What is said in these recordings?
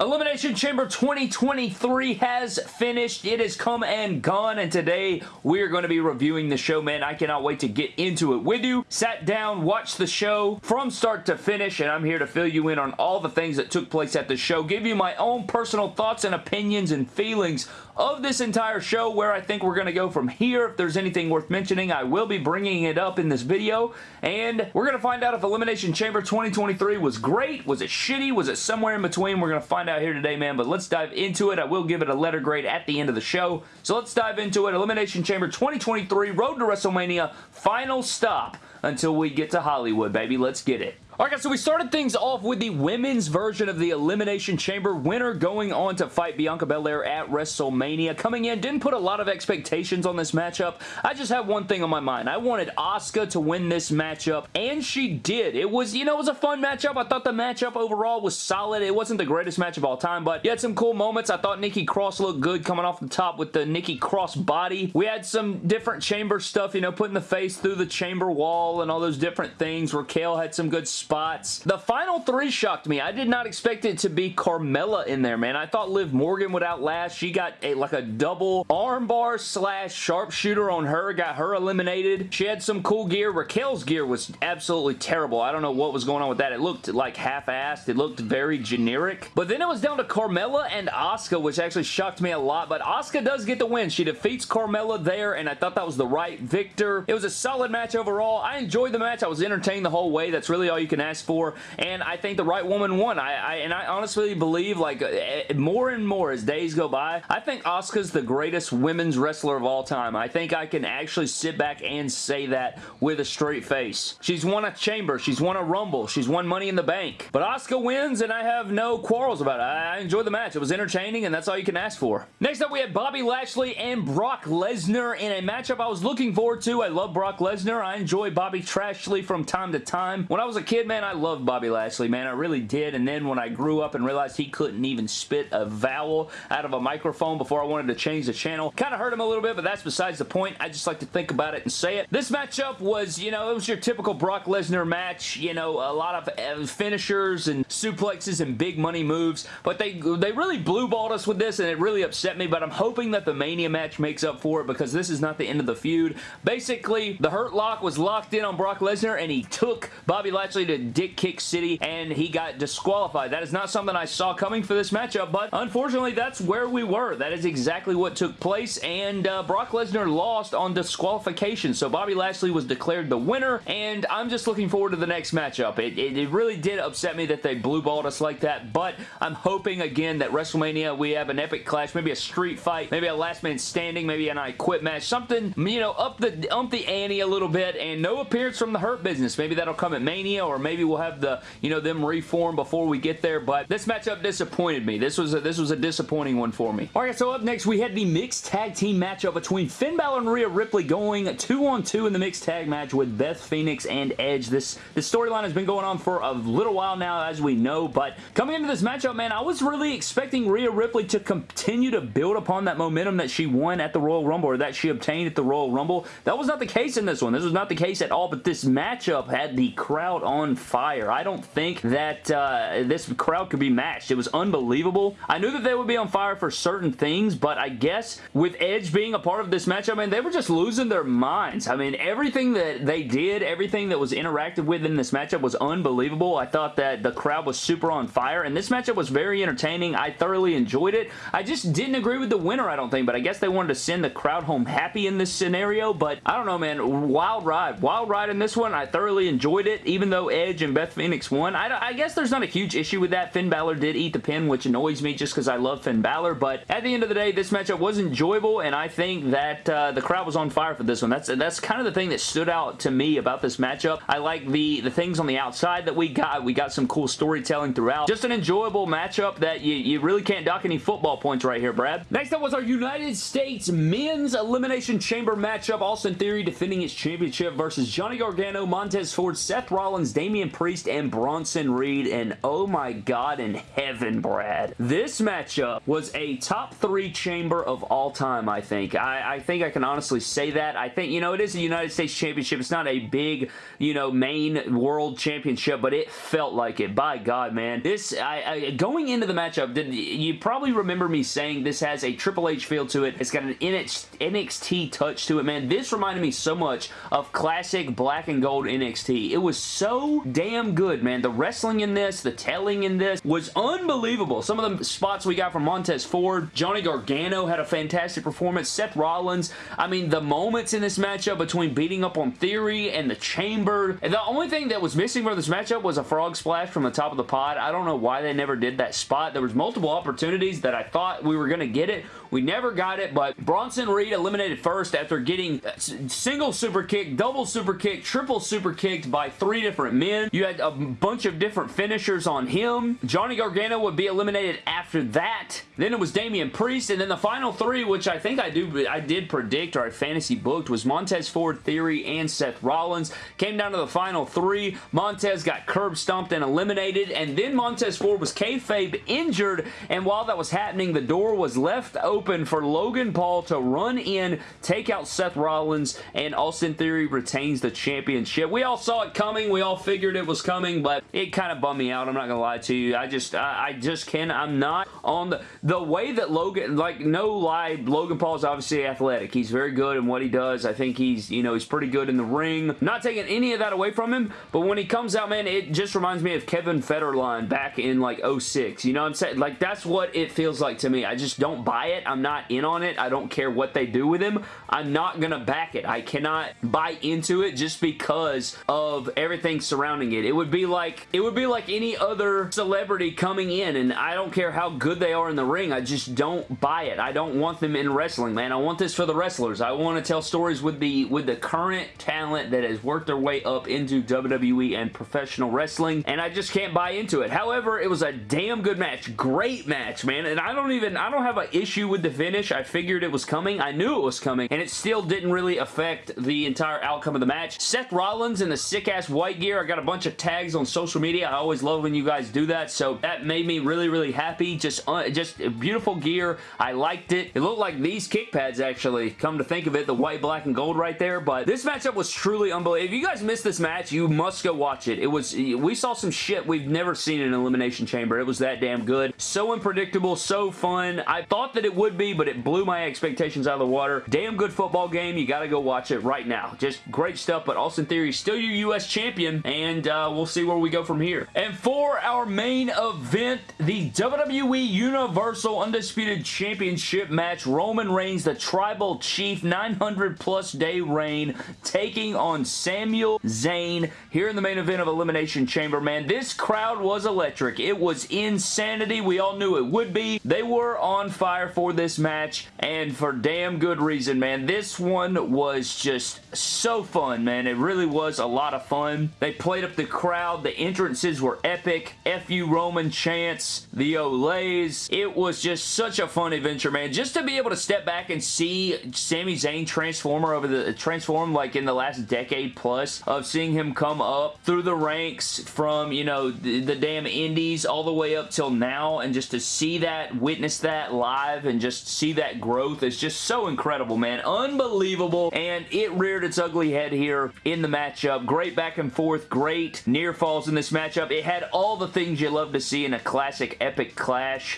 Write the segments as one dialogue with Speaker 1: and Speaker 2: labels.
Speaker 1: Elimination Chamber 2023 has finished. It has come and gone, and today we are going to be reviewing the show, man. I cannot wait to get into it with you. Sat down, watched the show from start to finish, and I'm here to fill you in on all the things that took place at the show, give you my own personal thoughts and opinions and feelings of this entire show, where I think we're going to go from here. If there's anything worth mentioning, I will be bringing it up in this video, and we're going to find out if Elimination Chamber 2023 was great, was it shitty, was it somewhere in between? We're going to find out here today, man, but let's dive into it. I will give it a letter grade at the end of the show. So let's dive into it. Elimination Chamber 2023, Road to WrestleMania, final stop until we get to Hollywood, baby. Let's get it. Alright guys, so we started things off with the women's version of the Elimination Chamber. Winner going on to fight Bianca Belair at WrestleMania. Coming in, didn't put a lot of expectations on this matchup. I just have one thing on my mind. I wanted Asuka to win this matchup, and she did. It was, you know, it was a fun matchup. I thought the matchup overall was solid. It wasn't the greatest match of all time, but you had some cool moments. I thought Nikki Cross looked good coming off the top with the Nikki Cross body. We had some different chamber stuff, you know, putting the face through the chamber wall and all those different things. Raquel had some good spots. The final three shocked me. I did not expect it to be Carmella in there, man. I thought Liv Morgan would outlast. She got a, like a double armbar slash sharpshooter on her, got her eliminated. She had some cool gear. Raquel's gear was absolutely terrible. I don't know what was going on with that. It looked like half-assed. It looked very generic. But then it was down to Carmella and Asuka, which actually shocked me a lot. But Asuka does get the win. She defeats Carmella there, and I thought that was the right victor. It was a solid match overall. I enjoyed the match. I was entertained the whole way. That's really all you can ask for, and I think the right woman won. I, I and I honestly believe, like, uh, more and more as days go by, I think Asuka's the greatest women's wrestler of all time. I think I can actually sit back and say that with a straight face. She's won a Chamber. She's won a Rumble. She's won Money in the Bank. But Asuka wins, and I have no quarrels about it. I, I enjoyed the match. It was entertaining, and that's all you can ask for. Next up, we had Bobby Lashley and Brock Lesnar in a matchup I was looking forward to. I love Brock Lesnar. I enjoy Bobby Trashley from time to time. When I was a kid, man, I loved Bobby Lashley, man. I really did. And then when I grew up and realized he couldn't even spit a vowel out of a microphone before I wanted to change the channel, kind of hurt him a little bit, but that's besides the point. I just like to think about it and say it. This matchup was, you know, it was your typical Brock Lesnar match. You know, a lot of uh, finishers and suplexes and big money moves, but they, they really blue balled us with this, and it really upset me, but I'm hoping that the Mania match makes up for it because this is not the end of the feud. Basically, the Hurt Lock was locked in on Brock Lesnar, and he took Bobby Lashley to Dick Kick City, and he got disqualified. That is not something I saw coming for this matchup, but unfortunately, that's where we were. That is exactly what took place, and uh, Brock Lesnar lost on disqualification, so Bobby Lashley was declared the winner, and I'm just looking forward to the next matchup. It, it, it really did upset me that they blue balled us like that, but I'm hoping, again, that WrestleMania, we have an epic clash, maybe a street fight, maybe a last man standing, maybe an I Quit match, something, you know, up the, up the ante a little bit, and no appearance from the Hurt Business. Maybe that'll come at Mania, or maybe we'll have the, you know, them reform before we get there, but this matchup disappointed me. This was a, this was a disappointing one for me. Alright, so up next, we had the mixed tag team matchup between Finn Balor and Rhea Ripley going two on two in the mixed tag match with Beth Phoenix and Edge. This, this storyline has been going on for a little while now, as we know, but coming into this matchup, man, I was really expecting Rhea Ripley to continue to build upon that momentum that she won at the Royal Rumble, or that she obtained at the Royal Rumble. That was not the case in this one. This was not the case at all, but this matchup had the crowd on fire. I don't think that uh, this crowd could be matched. It was unbelievable. I knew that they would be on fire for certain things, but I guess with Edge being a part of this matchup, man, they were just losing their minds. I mean, everything that they did, everything that was interacted with in this matchup was unbelievable. I thought that the crowd was super on fire, and this matchup was very entertaining. I thoroughly enjoyed it. I just didn't agree with the winner, I don't think, but I guess they wanted to send the crowd home happy in this scenario, but I don't know, man. Wild ride. Wild ride in this one. I thoroughly enjoyed it, even though Edge and Beth Phoenix won. I, I guess there's not a huge issue with that. Finn Balor did eat the pin, which annoys me just because I love Finn Balor, but at the end of the day, this matchup was enjoyable, and I think that uh, the crowd was on fire for this one. That's that's kind of the thing that stood out to me about this matchup. I like the, the things on the outside that we got. We got some cool storytelling throughout. Just an enjoyable matchup that you, you really can't dock any football points right here, Brad. Next up was our United States Men's Elimination Chamber matchup. Austin Theory defending his championship versus Johnny Gargano, Montez Ford, Seth Rollins, Damian Damian Priest and Bronson Reed, and oh my god in heaven, Brad. This matchup was a top three chamber of all time, I think. I, I think I can honestly say that. I think, you know, it is a United States Championship. It's not a big, you know, main world championship, but it felt like it. By God, man. This, I, I going into the matchup, did, you probably remember me saying this has a Triple H feel to it. It's got an NXT touch to it, man. This reminded me so much of classic black and gold NXT. It was so damn good, man. The wrestling in this, the telling in this was unbelievable. Some of the spots we got from Montez Ford, Johnny Gargano had a fantastic performance. Seth Rollins, I mean, the moments in this matchup between beating up on Theory and the Chamber. And The only thing that was missing from this matchup was a frog splash from the top of the pod. I don't know why they never did that spot. There was multiple opportunities that I thought we were going to get it. We never got it, but Bronson Reed eliminated first after getting uh, single super kick, double super kick, triple super kicked by three different men. You had a bunch of different finishers on him. Johnny Gargano would be eliminated after that. Then it was Damian Priest, and then the final three, which I think I do I did predict or I fantasy booked, was Montez Ford, Theory, and Seth Rollins. Came down to the final three. Montez got curb stomped and eliminated, and then Montez Ford was kayfabe injured, and while that was happening, the door was left open for Logan Paul to run in, take out Seth Rollins, and Austin Theory retains the championship. We all saw it coming. We all figured it was coming, but it kind of bummed me out. I'm not gonna lie to you. I just, I, I just can't. I'm not on the the way that Logan, like no lie, Logan Paul is obviously athletic. He's very good in what he does. I think he's, you know, he's pretty good in the ring. Not taking any of that away from him, but when he comes out, man, it just reminds me of Kevin Federline back in like 06. You know what I'm saying? Like that's what it feels like to me. I just don't buy it. I'm not in on it. I don't care what they do with him. I'm not gonna back it. I cannot buy into it just because of everything surrounding it. It would be like it would be like any other celebrity coming in and I don't care how good they are in the ring. I just don't buy it. I don't want them in wrestling, man. I want this for the wrestlers. I want to tell stories with the with the current talent that has worked their way up into WWE and professional wrestling and I just can't buy into it. However, it was a damn good match. Great match, man. And I don't even I don't have an issue with the finish. I figured it was coming. I knew it was coming and it still didn't really affect the entire outcome of the match. Seth Rollins in the sick-ass white gear. I got a bunch of tags on social media. I always love when you guys do that, so that made me really, really happy. Just, uh, just beautiful gear. I liked it. It looked like these kick pads, actually. Come to think of it, the white, black, and gold right there, but this matchup was truly unbelievable. If you guys missed this match, you must go watch it. It was, we saw some shit we've never seen in an Elimination Chamber. It was that damn good. So unpredictable, so fun. I thought that it would be, but it blew my expectations out of the water. Damn good football game. You gotta go watch it right now. Just great stuff, but Austin Theory still your U.S. champion, and uh, we'll see where we go from here. And for our main event, the WWE Universal Undisputed Championship match, Roman Reigns, the Tribal Chief, 900 plus day reign, taking on Samuel Zayn here in the main event of Elimination Chamber, man. This crowd was electric. It was insanity. We all knew it would be. They were on fire for this match, and for damn good reason, man. This one was just so fun, man. It really was a lot of fun. They played up the crowd. The entrances were epic. FU Roman chants, the It was just such a fun adventure, man. Just to be able to step back and see Sami Zayn transformer over the transform like in the last decade plus of seeing him come up through the ranks from, you know, the, the damn indies all the way up till now and just to see that, witness that live and just see that growth is just so incredible, man. Unbelievable. And it reared its ugly head here in the matchup. Great back and forth. Great near falls in this matchup. It had all the things you love to see in a classic epic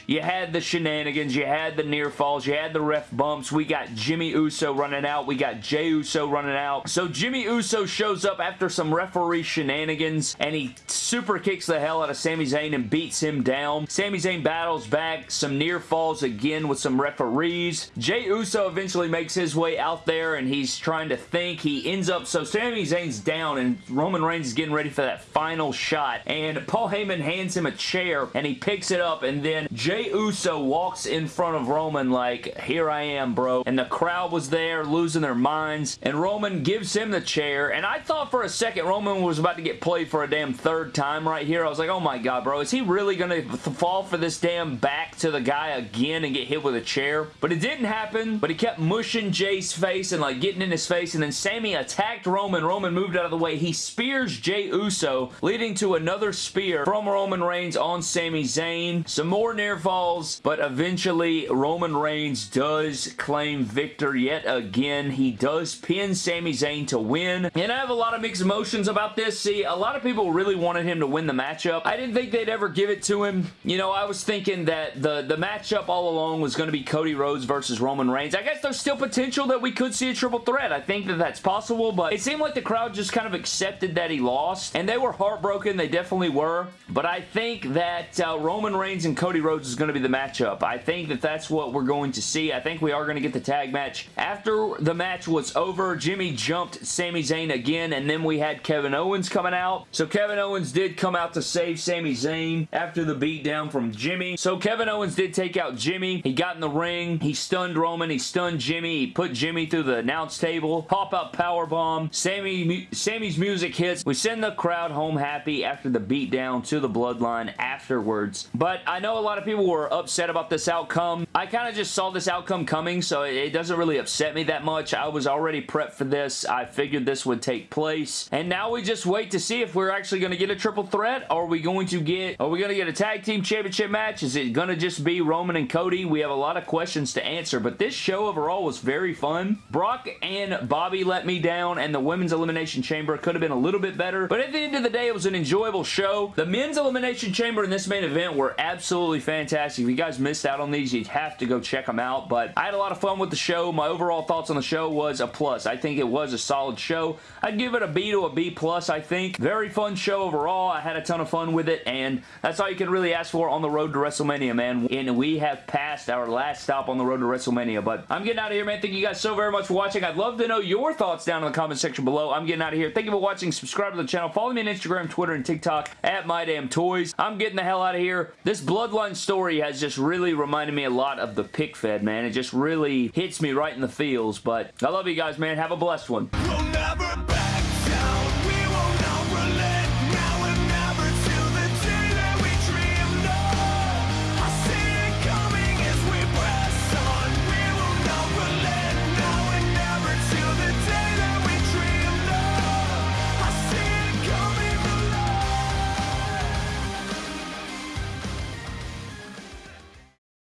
Speaker 1: You had the shenanigans. You had the near falls. You had the ref bumps. We got Jimmy Uso running out. We got Jey Uso running out. So Jimmy Uso shows up after some referee shenanigans and he super kicks the hell out of Sami Zayn and beats him down. Sami Zayn battles back. Some near falls again with some referees. Jey Uso eventually makes his way out there and he's trying to think. He ends up, so Sami Zayn's down and Roman Reigns is getting ready for that final shot and Paul Heyman hands him a chair and he picks it up and then in. Jey Uso walks in front of Roman like, here I am, bro. And the crowd was there losing their minds. And Roman gives him the chair. And I thought for a second Roman was about to get played for a damn third time right here. I was like, oh my god, bro. Is he really going to fall for this damn back to the guy again and get hit with a chair? But it didn't happen. But he kept mushing Jey's face and like getting in his face. And then Sami attacked Roman. Roman moved out of the way. He spears Jey Uso, leading to another spear from Roman Reigns on Sami Zayn. Some more near falls, but eventually Roman Reigns does claim victory yet again. He does pin Sami Zayn to win. And I have a lot of mixed emotions about this. See, a lot of people really wanted him to win the matchup. I didn't think they'd ever give it to him. You know, I was thinking that the, the matchup all along was going to be Cody Rhodes versus Roman Reigns. I guess there's still potential that we could see a triple threat. I think that that's possible, but it seemed like the crowd just kind of accepted that he lost, and they were heartbroken. They definitely were, but I think that uh, Roman Reigns and Cody Rhodes is going to be the matchup. I think that that's what we're going to see. I think we are going to get the tag match. After the match was over, Jimmy jumped Sami Zayn again, and then we had Kevin Owens coming out. So Kevin Owens did come out to save Sami Zayn after the beatdown from Jimmy. So Kevin Owens did take out Jimmy. He got in the ring. He stunned Roman. He stunned Jimmy. He put Jimmy through the announce table. Pop out power bomb. Sami, Sami's music hits. We send the crowd home happy after the beatdown to the bloodline afterwards. But I know a lot of people were upset about this outcome. I kind of just saw this outcome coming, so it doesn't really upset me that much. I was already prepped for this. I figured this would take place. And now we just wait to see if we're actually going to get a triple threat. Are we going to get, are we going to get a tag team championship match? Is it going to just be Roman and Cody? We have a lot of questions to answer, but this show overall was very fun. Brock and Bobby let me down, and the Women's Elimination Chamber could have been a little bit better, but at the end of the day, it was an enjoyable show. The Men's Elimination Chamber and this main event were absolutely fantastic. If you guys missed out on these, you'd have to go check them out, but I had a lot of fun with the show. My overall thoughts on the show was a plus. I think it was a solid show. I'd give it a B to a B plus, I think. Very fun show overall. I had a ton of fun with it, and that's all you can really ask for on the road to WrestleMania, man. And we have passed our last stop on the road to WrestleMania, but I'm getting out of here, man. Thank you guys so very much for watching. I'd love to know your thoughts down in the comment section below. I'm getting out of here. Thank you for watching. Subscribe to the channel. Follow me on Instagram, Twitter, and TikTok at MyDamnToys. I'm getting the hell out of here. This Bloodline story has just really reminded me a lot of the pick fed, man. It just really hits me right in the feels, but I love you guys, man. Have a blessed one.